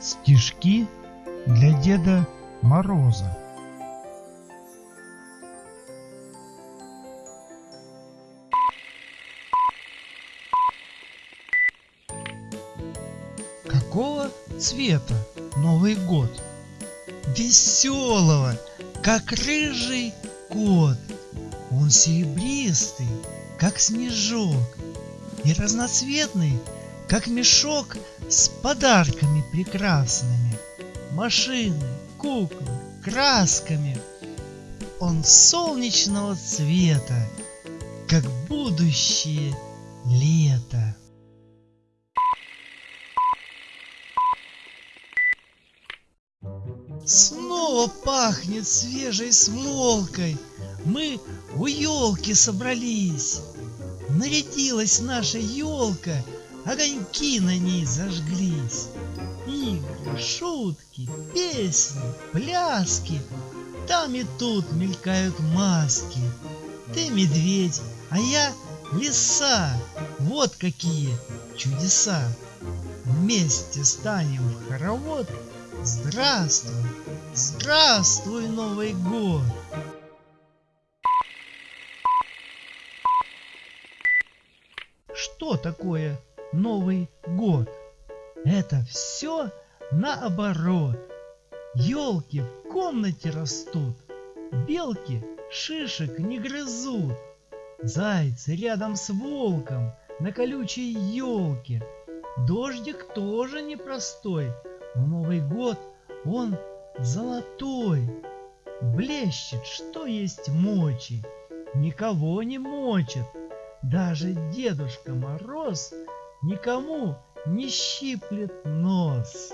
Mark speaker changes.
Speaker 1: Стишки для Деда Мороза. Какого цвета Новый год? Веселого, как рыжий кот. Он серебристый, как снежок, и разноцветный, как мешок с подарками прекрасными. Машины, куклы, красками. Он солнечного цвета, как будущее лето. Снова пахнет свежей смолкой. Мы у елки собрались. Нарядилась наша елка, огоньки на ней зажглись. Игры, шутки, песни, пляски, там и тут мелькают маски. Ты медведь, а я лиса, вот какие чудеса. Вместе станем в хоровод, здравствуй, здравствуй, Новый год. Что такое Новый год? Это все наоборот. Елки в комнате растут, белки шишек не грызут. Зайцы рядом с волком на колючей елке. Дождик тоже непростой. В Новый год он золотой. Блещет, что есть мочи. Никого не мочит. Даже Дедушка Мороз никому не щиплет нос.